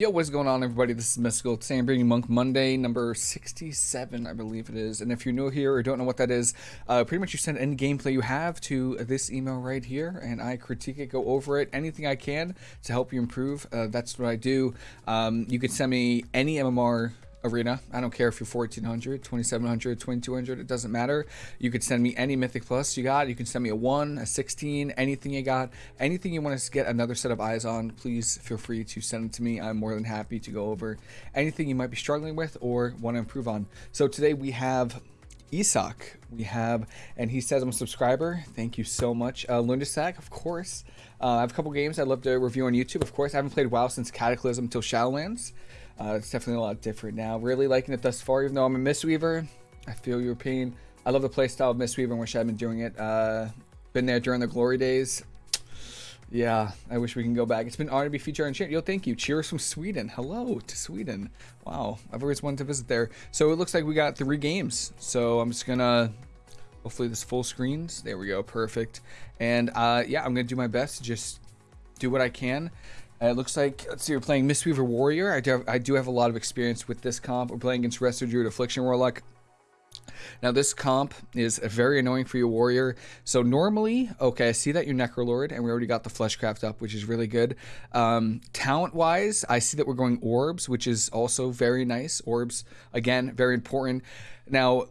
Yo, what's going on, everybody? This is Mystical. Today I'm bringing Monk Monday, number 67, I believe it is. And if you're new here or don't know what that is, uh, pretty much you send any gameplay you have to this email right here, and I critique it, go over it, anything I can to help you improve. Uh, that's what I do. Um, you can send me any MMR arena. I don't care if you're 1400, 2700, 2200, it doesn't matter. You could send me any Mythic Plus you got. You can send me a 1, a 16, anything you got. Anything you want to get another set of eyes on, please feel free to send it to me. I'm more than happy to go over anything you might be struggling with or want to improve on. So today we have Isak. We have, and he says I'm a subscriber. Thank you so much. Uh, Lundesack, of course. Uh, I have a couple games I'd love to review on YouTube. Of course, I haven't played WoW since Cataclysm until Shadowlands. Uh, it's definitely a lot different now. Really liking it thus far, even though I'm a Mistweaver. I feel your pain. I love the playstyle of Mistweaver and wish I'd been doing it. Uh, been there during the glory days. Yeah, I wish we can go back. It's been honored to be featured on chat. Yo, thank you. Cheers from Sweden. Hello to Sweden. Wow, I've always wanted to visit there. So it looks like we got three games. So I'm just gonna, hopefully this full screens. There we go, perfect. And uh, yeah, I'm gonna do my best to just do what I can. Uh, it looks like, let's see, we're playing Mistweaver Warrior. I do, have, I do have a lot of experience with this comp. We're playing against Resto Druid Affliction Warlock. Now this comp is very annoying for your warrior. So normally, okay, I see that you're Necrolord and we already got the Fleshcraft up, which is really good. Um, talent wise, I see that we're going Orbs, which is also very nice. Orbs, again, very important. Now,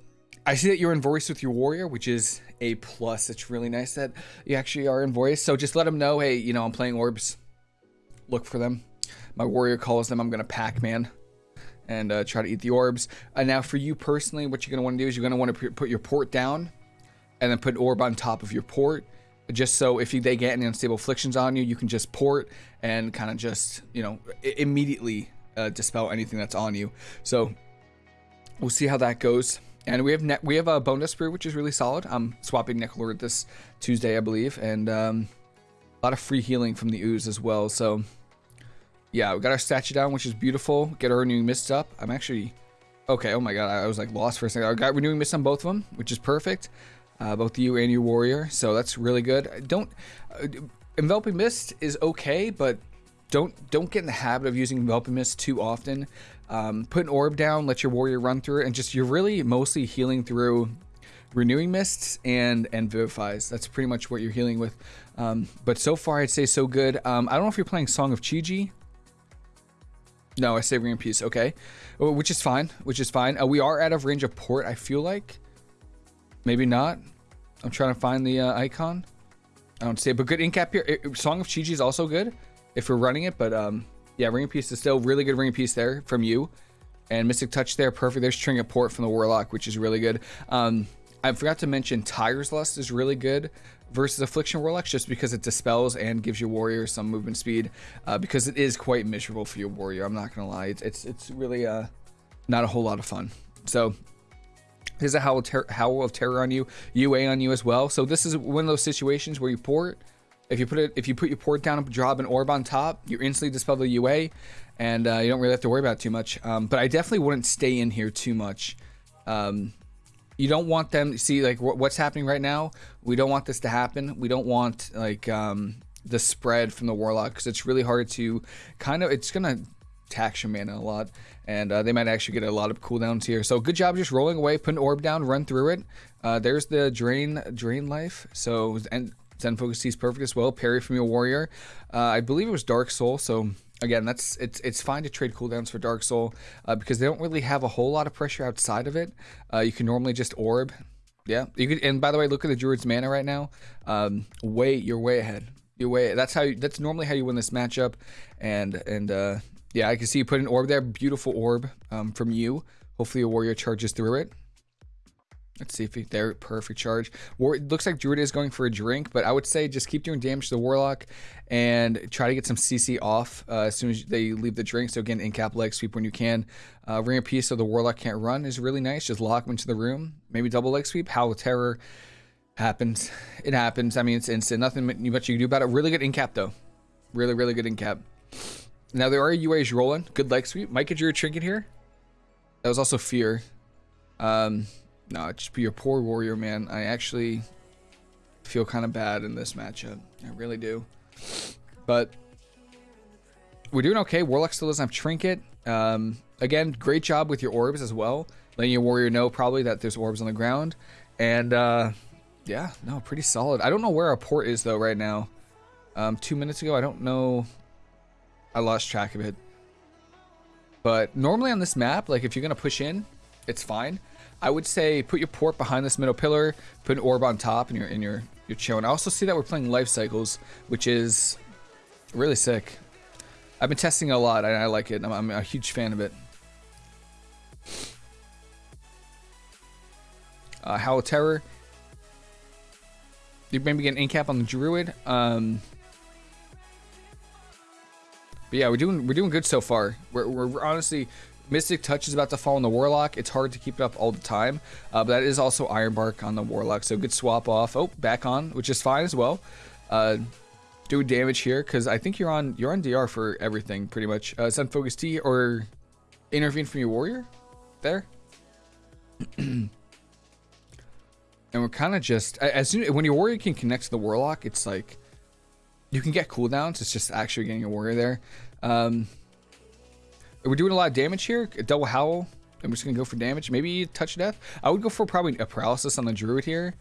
I see that you're in voice with your warrior, which is a plus. It's really nice that you actually are in voice. So just let them know, hey, you know, I'm playing Orbs look for them. My warrior calls them. I'm going to Pac-Man and uh, try to eat the orbs. And now for you personally, what you're going to want to do is you're going to want to put your port down and then put an orb on top of your port. Just so if you, they get any unstable afflictions on you, you can just port and kind of just, you know, immediately uh, dispel anything that's on you. So we'll see how that goes. And we have net, we have a bonedust brew, which is really solid. I'm swapping Necrolord this Tuesday, I believe, and um, a lot of free healing from the ooze as well. So yeah, we got our statue down, which is beautiful. Get our renewing mist up. I'm actually okay. Oh my god, I was like lost for a second. I got renewing mist on both of them, which is perfect. Uh, both you and your warrior, so that's really good. Don't uh, enveloping mist is okay, but don't don't get in the habit of using enveloping mist too often. Um, put an orb down, let your warrior run through it, and just you're really mostly healing through renewing mists and and vivifies. That's pretty much what you're healing with. Um, but so far, I'd say so good. Um, I don't know if you're playing Song of Chi-Ji. No, I say Ring Peace. Okay, oh, which is fine. Which is fine. Uh, we are out of range of port. I feel like. Maybe not. I'm trying to find the uh, icon. I don't see it, but good incap here. It, Song of Chi-Ji is also good if we're running it, but um, yeah, Ring of Peace is still really good. Ring of Peace there from you, and Mystic Touch there, perfect. There's Trinket Port from the Warlock, which is really good. Um, I forgot to mention Tiger's Lust is really good versus Affliction Warlock just because it dispels and gives your warrior some movement speed uh, because it is quite miserable for your warrior. I'm not gonna lie, it's it's, it's really uh, not a whole lot of fun. So there's a howl howl of terror on you, UA on you as well. So this is one of those situations where you port. If you put it, if you put your port down and drop an orb on top, you instantly dispel the UA, and uh, you don't really have to worry about too much. Um, but I definitely wouldn't stay in here too much. Um, you don't want them see like what's happening right now we don't want this to happen we don't want like um the spread from the warlock because it's really hard to kind of it's gonna tax your mana a lot and uh, they might actually get a lot of cooldowns here so good job just rolling away put an orb down run through it uh, there's the drain drain life so and Zen Focus is perfect as well. Parry from your warrior. Uh, I believe it was Dark Soul, so again, that's it's it's fine to trade cooldowns for Dark Soul uh, because they don't really have a whole lot of pressure outside of it. Uh, you can normally just orb. Yeah, you could. And by the way, look at the Druid's mana right now. Um, way you're way ahead. You're way. That's how. You, that's normally how you win this matchup. And and uh, yeah, I can see you put an orb there. Beautiful orb um, from you. Hopefully, a warrior charges through it. Let's see if he, there, perfect charge. War, it looks like Druid is going for a drink, but I would say just keep doing damage to the Warlock and try to get some CC off uh, as soon as they leave the drink. So again, in cap leg sweep when you can. Uh, Ring of Peace so the Warlock can't run is really nice. Just lock him into the room. Maybe double leg sweep. Howl of Terror happens. It happens. I mean, it's instant. Nothing much you can do about it. Really good in cap though. Really, really good in cap. Now there are UAs rolling. Good leg sweep. Might get your trinket here. That was also fear. Um, no, just be a poor warrior, man. I actually feel kind of bad in this matchup. I really do. But we're doing okay. Warlock still doesn't have Trinket. Um, again, great job with your orbs as well. Letting your warrior know probably that there's orbs on the ground. And uh, yeah, no, pretty solid. I don't know where our port is though right now. Um, two minutes ago, I don't know. I lost track of it. But normally on this map, like if you're gonna push in, it's fine. I would say put your port behind this middle pillar, put an orb on top, and you're in your your chill. And I also see that we're playing life cycles, which is really sick. I've been testing it a lot, and I like it. I'm, I'm a huge fan of it. Uh, Howl of Terror. You maybe get an incap on the Druid. Um, but yeah, we're doing we're doing good so far. We're, we're honestly Mystic Touch is about to fall on the Warlock. It's hard to keep it up all the time, uh, but that is also Ironbark on the Warlock, so good swap off. Oh, back on, which is fine as well. Uh, do damage here because I think you're on you're on DR for everything pretty much. Uh, Zen Focus Tea or intervene from your warrior there. and we're kind of just as soon when your warrior can connect to the warlock, it's like you can get cooldowns. It's just actually getting a warrior there. Um, we're doing a lot of damage here. A double howl. I'm just gonna go for damage. Maybe touch death. I would go for probably a paralysis on the druid here.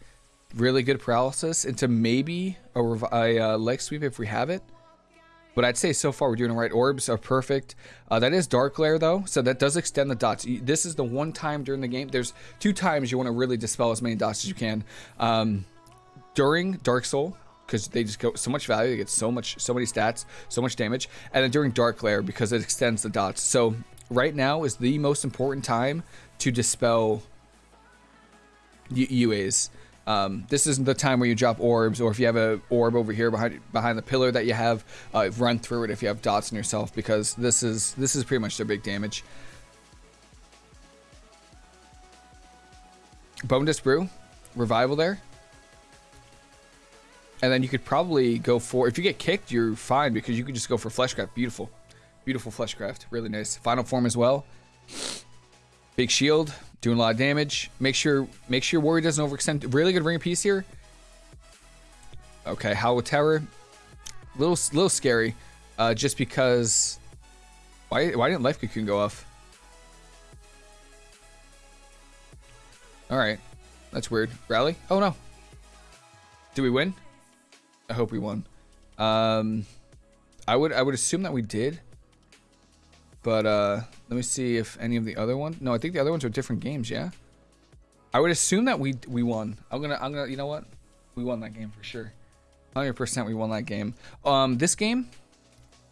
Really good paralysis into maybe a, a uh, leg sweep if we have it. But I'd say so far we're doing the right. Orbs are perfect. Uh, that is Dark Glare though, so that does extend the dots. This is the one time during the game. There's two times you want to really dispel as many dots as you can. Um, during Dark Soul, because they just go so much value. They get so much, so many stats, so much damage, and then during Dark Glare because it extends the dots. So right now is the most important time to dispel UAs. Um, this isn't the time where you drop orbs, or if you have a orb over here behind behind the pillar that you have, uh, run through it if you have dots on yourself, because this is this is pretty much their big damage. Bone Dust Brew, revival there. And then you could probably go for, if you get kicked, you're fine because you could just go for Fleshcraft. Beautiful. Beautiful Fleshcraft. Really nice. Final form as well. Big shield. Doing a lot of damage. Make sure make sure warrior doesn't overextend. Really good ring peace here. Okay, Howl of Terror. Little little scary. Uh, just because why why didn't Life Cocoon go off? Alright. That's weird. Rally? Oh no. Do we win? I hope we won. Um, I would I would assume that we did. But uh, let me see if any of the other ones. No, I think the other ones are different games. Yeah. I would assume that we we won. I'm gonna I'm gonna you know what? We won that game for sure. 100% we won that game. Um, this game,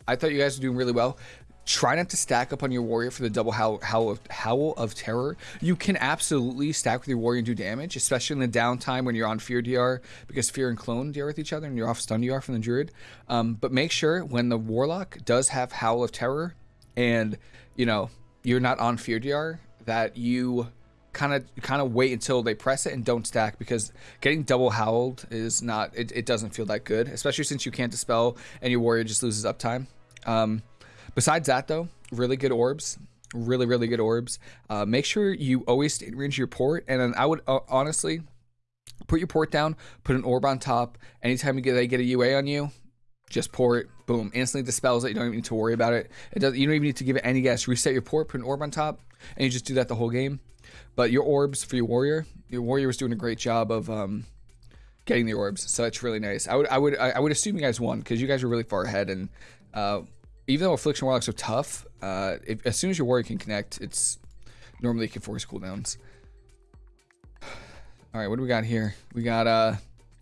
I thought you guys were doing really well. Try not to stack up on your warrior for the double howl, howl, of, howl of terror. You can absolutely stack with your warrior and do damage, especially in the downtime when you're on fear DR, because fear and clone DR with each other and you're off stun DR from the druid. Um, but make sure when the warlock does have howl of terror, and you know you're not on fear DR, that you kind of kind of wait until they press it and don't stack because getting double howled is not it, it doesn't feel that good, especially since you can't dispel and your warrior just loses uptime. Um, Besides that, though, really good orbs. Really, really good orbs. Uh, make sure you always stay in range of your port. And then I would uh, honestly put your port down, put an orb on top. Anytime you get they get a UA on you, just pour it. boom, instantly dispels it. You don't even need to worry about it. It does. You don't even need to give it any gas. Reset your port, put an orb on top, and you just do that the whole game. But your orbs for your warrior, your warrior was doing a great job of um, getting the orbs, so it's really nice. I would, I would, I would assume you guys won because you guys were really far ahead, and uh, even though Affliction Warlocks are tough, uh, if, as soon as your warrior can connect, it's normally can force cooldowns. All right, what do we got here? We got, uh,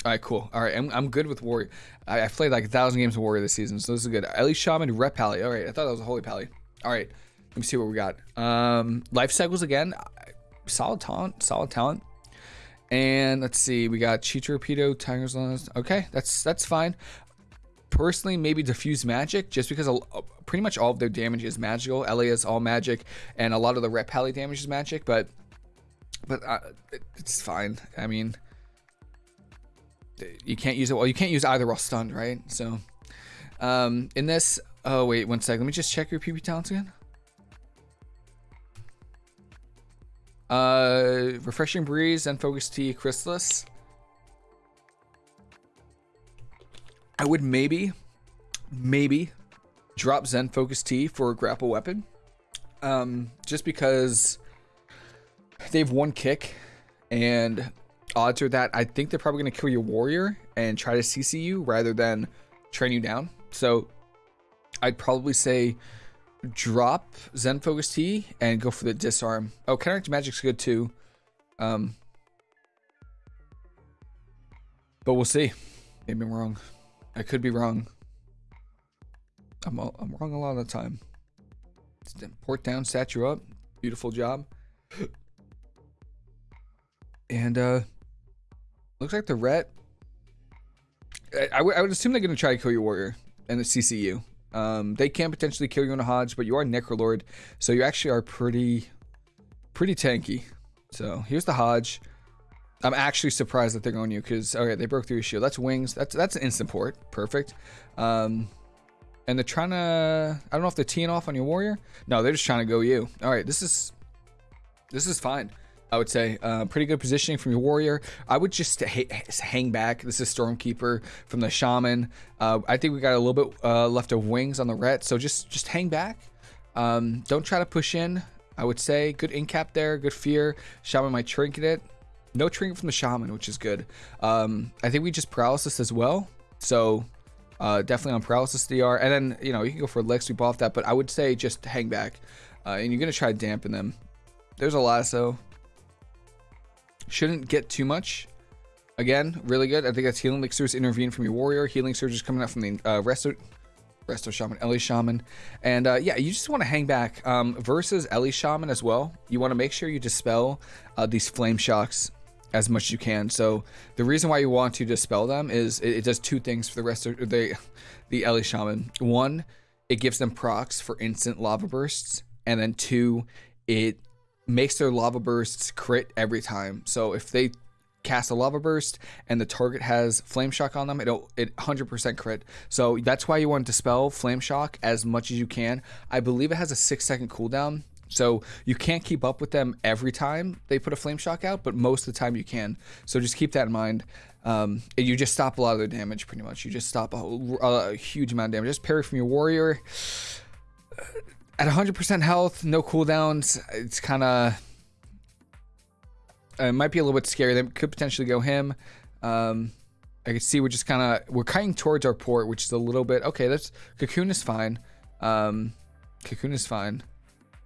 all right, cool. All right, I'm, I'm good with Warrior. I, have played like a thousand games of Warrior this season, so this is good. At least Shaman, Ret Pally. All right, I thought that was a Holy Pally. All right, let me see what we got. Um, Life Cycles again. Solid talent, solid talent. And let's see, we got Chi Torpedo, Tiger's Lust. Okay, that's that's fine personally maybe diffuse magic just because pretty much all of their damage is magical. LA is all magic, and a lot of the ret pally damage is magic, but but uh, it's fine. I mean, you can't use it. Well, you can't use either while stunned, right? So um, in this, oh wait, one second. Let me just check your PP talents again. Uh, refreshing breeze and focus T chrysalis. I would maybe, maybe drop Zen Focus Tea for a grapple weapon. Um, just because they have one kick, and odds are that I think they're probably going to kill your warrior and try to CC you rather than train you down. So I'd probably say drop Zen Focus Tea and go for the disarm. Oh, Counteract Magic's good too. Um, but we'll see. Maybe I'm wrong. I could be wrong. I'm, I'm wrong a lot of the time. Port down, you up. Beautiful job. And uh looks like the ret. I, I, would, I would assume they're gonna try to kill your warrior and the CCU. Um, they can potentially kill you in a Hodge, but you are Necrolord, so you actually are pretty, pretty tanky. So here's the Hodge. I'm actually surprised that they're going you because okay, they broke through your shield. That's wings. That's that's an instant port. Perfect. Um, and they're trying to. I don't know if they're teeing off on your warrior. No, they're just trying to go you. All right, this is this is fine. I would say uh, pretty good positioning from your warrior. I would just hang back. This is Stormkeeper from the Shaman. Uh, I think we got a little bit uh, left of wings on the ret, so just just hang back. Um, don't try to push in. I would say good incap there, good fear. Shaman might trinket it. No trinket from the Shaman, which is good. Um, I think we just paralysis as well. So uh, definitely on paralysis DR. And then, you know, you can go for licks. We off that, but I would say just hang back. Uh, and you're going to try to dampen them. There's a lasso. Shouldn't get too much. Again, really good. I think that's Healing Elixirs intervene from your Warrior. Healing Surge is coming out from the uh, Resto, Resto Shaman, Ellie Shaman. And uh, yeah, you just want to hang back. Um, versus Ellie Shaman as well, you want to make sure you dispel uh, these Flame Shocks as much as you can. So the reason why you want to dispel them is it, it does two things for the rest of the, the Ellie Shaman. One, it gives them procs for instant lava bursts. And then two, it makes their lava bursts crit every time. So if they cast a lava burst and the target has flame shock on them, it'll it 100% crit. So that's why you want to dispel flame shock as much as you can. I believe it has a six second cooldown. So you can't keep up with them every time they put a flame shock out, but most of the time you can. So just keep that in mind. Um, you just stop a lot of their damage pretty much. You just stop a, a huge amount of damage. Just parry from your warrior at 100% health, no cooldowns, it's kind of... It might be a little bit scary. They could potentially go him. Um, I can see we're just kind of... We're kiting towards our port, which is a little bit... Okay, that's... Cocoon is fine. Um, Cocoon is fine.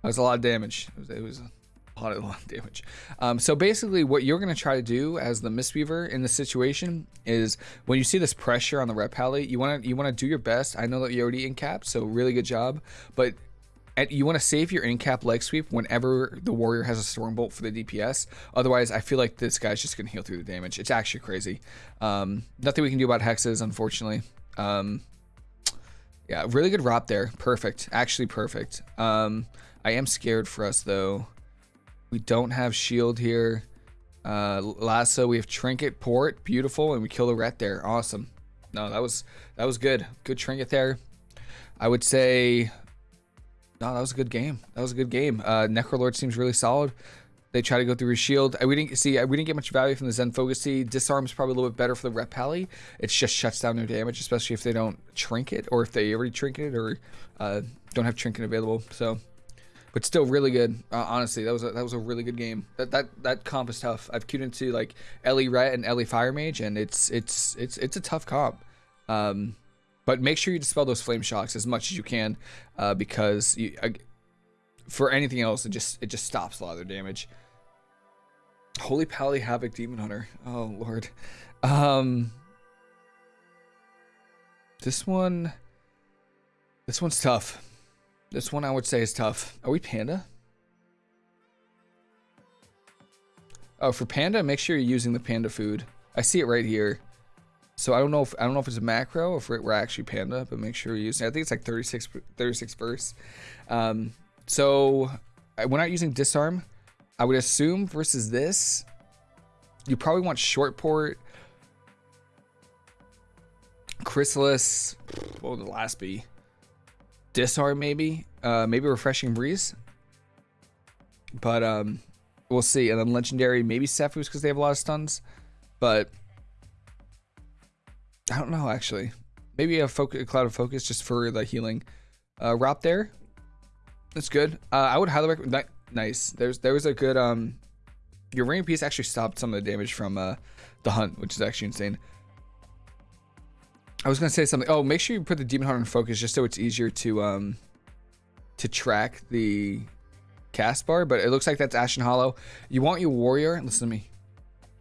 That was a lot of damage. It was, it was a lot, of, a lot of damage. Um, so basically, what you're going to try to do as the Mistweaver in this situation is when you see this pressure on the ret pally, you want to you want to do your best. I know that you're already in cap, so really good job. But and you want to save your in-cap leg sweep whenever the warrior has a storm bolt for the DPS. Otherwise, I feel like this guy's just gonna heal through the damage. It's actually crazy. Um, nothing we can do about hexes, unfortunately. Um, yeah, really good ROP there. Perfect. Actually perfect. Um, I am scared for us though. We don't have shield here. Uh, lasso, we have trinket port, beautiful, and we kill the ret there. Awesome. No, that was that was good. Good trinket there. I would say no, that was a good game. That was a good game. Uh, Necrolord seems really solid. They try to go through his shield. Uh, we didn't see. Uh, we didn't get much value from the Zen Focus Tea. Disarm's probably a little bit better for the ret pally. It just shuts down their damage, especially if they don't trinket or if they already trinket or uh, don't have trinket available. So, but still really good. Uh, honestly, that was a, that was a really good game. That that that comp is tough. I've queued into like Ellie Ret and Ellie Fire Mage, and it's it's it's it's a tough comp. Um, but make sure you dispel those flame shocks as much as you can, uh, because you, uh, for anything else, it just it just stops a lot of their damage. Holy Pally Havoc Demon Hunter. Oh lord. Um, this one. This one's tough. This one I would say is tough. Are we Panda? Oh, for Panda, make sure you're using the Panda food. I see it right here. So I don't know if I don't know if it's a macro or if we're actually panda, but make sure you use. I think it's like 36 36 verse. Um, so we're not using disarm. I would assume versus this, you probably want short port, chrysalis. What would the last be? Disarm maybe, uh, maybe refreshing breeze. But um, we'll see. And then legendary, maybe Sephuz because they have a lot of stuns. But I don't know actually. Maybe a, focus, a cloud of focus just for the healing. uh, route there. That's good. Uh, I would highly recommend. that. Nice. There's there was a good um. Your ring peace actually stopped some of the damage from uh the hunt, which is actually insane. I was gonna say something. Oh, make sure you put the demon hunter in focus just so it's easier to um to track the cast bar. But it looks like that's Ashen Hallow. You want your warrior? Listen to me.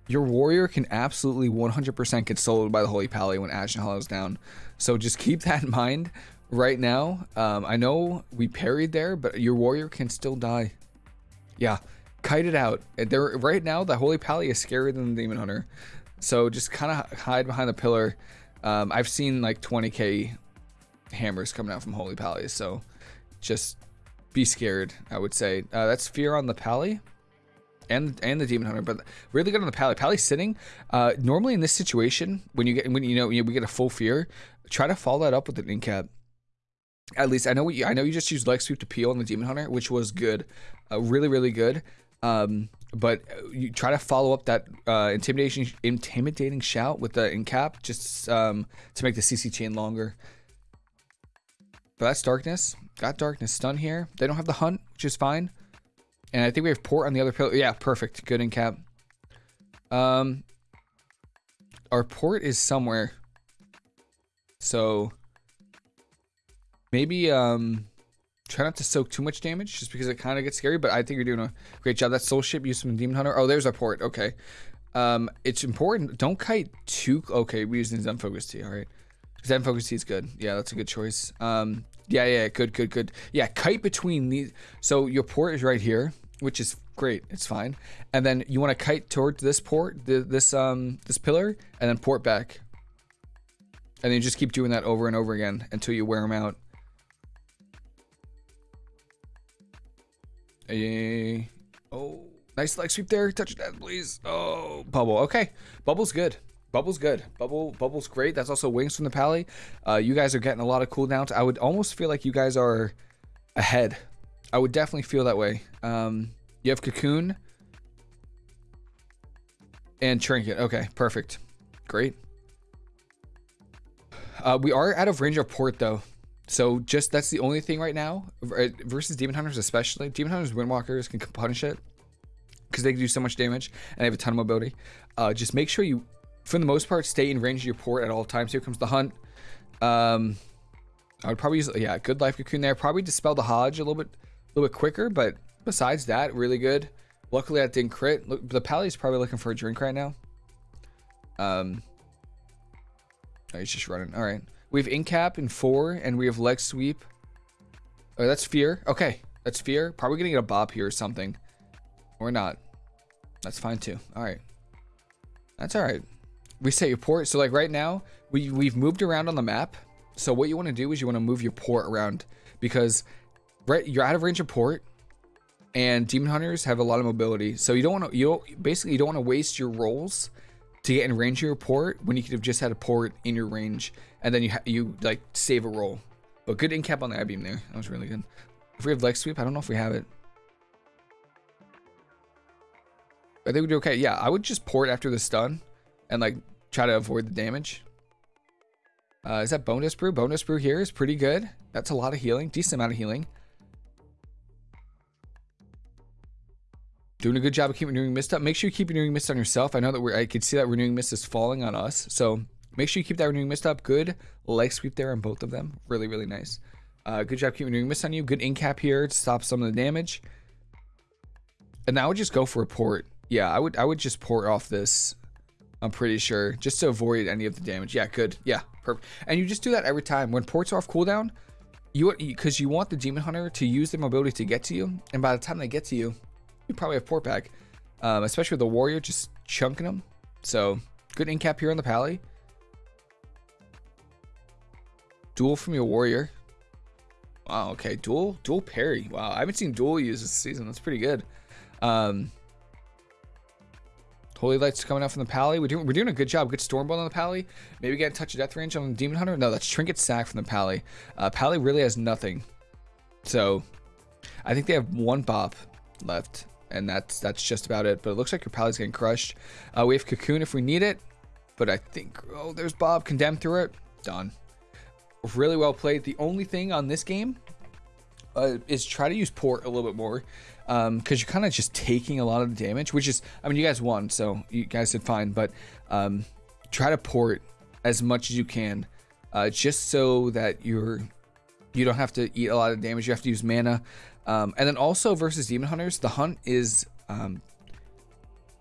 Your warrior can absolutely 100% get soloed by the Holy Pally when Ashen Hallow is down. So just keep that in mind right now. Um, I know we parried there, but your warrior can still die. Yeah, kite it out. There, right now, the Holy Pally is scarier than the Demon Hunter. So just kind of hide behind the pillar. Um, I've seen like 20k hammers coming out from Holy Pally, so just be scared, I would say. Uh, that's Fear on the Pally and and the demon hunter but really good on the pally pally sitting uh normally in this situation when you get when you know we get a full fear try to follow that up with an incap at least I know what you, I know you just used leg sweep to peel on the demon hunter, which was good, uh, really really good. Um, but you try to follow up that uh, intimidation intimidating shout with the incap just um, to make the CC chain longer. But that's darkness. Got darkness stun here. They don't have the hunt, which is fine. And I think we have port on the other pillar. Yeah, perfect. Good incap. Um, our port is somewhere. So maybe um try not to soak too much damage just because it kind of gets scary but i think you're doing a great job. That soul ship use some demon hunter. Oh there's our port. Okay. Um it's important. Don't kite too okay we're using zen focus tea all right zen focus tea is good. Yeah that's a good choice. Um yeah yeah good good good. Yeah kite between these so your port is right here which is great. It's fine. And then you want to kite towards this port this um this pillar and then port back. And then you just keep doing that over and over again until you wear them out A oh, nice leg sweep there. Touch that, please. Oh, bubble. Okay, bubble's good. Bubble's good. Bubble, bubble's great. That's also wings from the pally. Uh, you guys are getting a lot of cooldowns. I would almost feel like you guys are ahead. I would definitely feel that way. Um, you have cocoon and trinket. Okay, perfect. Great. Uh, we are out of range of port though. So just that's the only thing right now versus demon hunters, especially demon hunters, windwalkers can punish it because they can do so much damage and they have a ton of mobility. Uh, just make sure you, for the most part, stay in range of your port at all times. Here comes the hunt. Um, I would probably use yeah, good life cocoon there. Probably dispel the Hodge a little bit, a little bit quicker, but besides that, really good. Luckily, that didn't crit. Look, the Pally's probably looking for a drink right now. Um, oh, he's just running. All right. We have Incap in four, and we have Leg Sweep. Oh, that's Fear. Okay, that's Fear. Probably gonna get a Bob here or something. Or not. That's fine too. Alright. That's alright. Reset your port. So like right now, we, we've moved around on the map. So what you want to do is you want to move your port around. Because right, you're out of range of port. And Demon Hunters have a lot of mobility. So you don't want to, you don't, basically you don't want to waste your rolls to get in range of your port when you could have just had a port in your range and then you you like save a roll. But good incap on the Eye Beam there. That was really good. If we have leg sweep, I don't know if we have it. I think we do okay. Yeah, I would just port after the stun and like try to avoid the damage. Uh, is that bonedust brew? Bonedust brew here is pretty good. That's a lot of healing, decent amount of healing. Doing a good job of keeping renewing mist up. Make sure you keep renewing mist on yourself. I know that we're, I can see that renewing mist is falling on us. So make sure you keep that renewing mist up. Good leg sweep there on both of them. Really, really nice. Uh, good job keeping renewing mist on you. Good incap here to stop some of the damage. And now I would just go for a port. Yeah, I would I would just port off this. I'm pretty sure. Just to avoid any of the damage. Yeah, good. Yeah, perfect. And you just do that every time. When ports are off cooldown, you because you want the demon hunter to use their mobility to get to you. And by the time they get to you, you probably have port back. Um, especially with the warrior just chunking them. So good incap here on the pally. Duel from your warrior. Wow, okay. Duel duel parry. Wow, I haven't seen duel use this season. That's pretty good. Um, Holy Lights coming out from the Pally. We're doing, we're doing a good job. Good Stormbolt on the Pally. Maybe get a touch of Death Range on the Demon Hunter. No, that's Trinket Sack from the Pally. Uh, Pally really has nothing. So, I think they have one Bob left and that's that's just about it. But it looks like your Pally's getting crushed. Uh, we have Cocoon if we need it, but I think, oh, there's Bob condemned through it. Done. Really well played. The only thing on this game uh, is try to use port a little bit more because um, you're kind of just taking a lot of the damage, which is, I mean, you guys won, so you guys did fine, but um, try to port as much as you can, uh, just so that you're you don't have to eat a lot of damage. You have to use mana, um, and then also versus demon hunters, the hunt is um,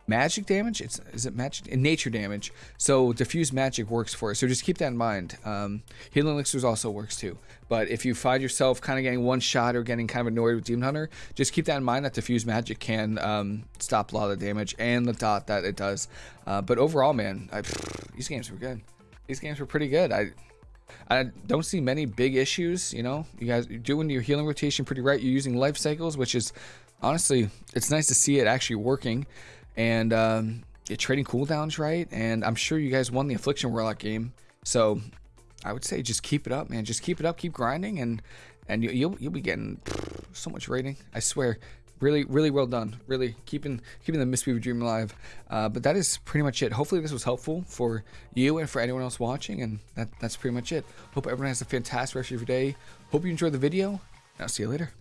magic damage. It's is it magic in nature damage. So diffuse magic works for it. So just keep that in mind. Um, healing elixirs also works too. But if you find yourself kind of getting one shot or getting kind of annoyed with demon hunter, just keep that in mind that diffuse magic can um, stop a lot of damage and the dot that it does. Uh, but overall, man, I, these games were good. These games were pretty good. I I don't see many big issues. You know, you guys are doing your healing rotation pretty right. You're using life cycles, which is honestly, it's nice to see it actually working and um, you're trading cooldowns right. And I'm sure you guys won the Affliction Warlock game, so I would say just keep it up, man. Just keep it up, keep grinding, and and you, will you'll, you'll be getting so much rating. I swear. Really, really well done. Really keeping keeping the Mistweaver dream alive. Uh, but that is pretty much it. Hopefully this was helpful for you and for anyone else watching. And that, that's pretty much it. Hope everyone has a fantastic rest of your day. Hope you enjoyed the video. I'll see you later.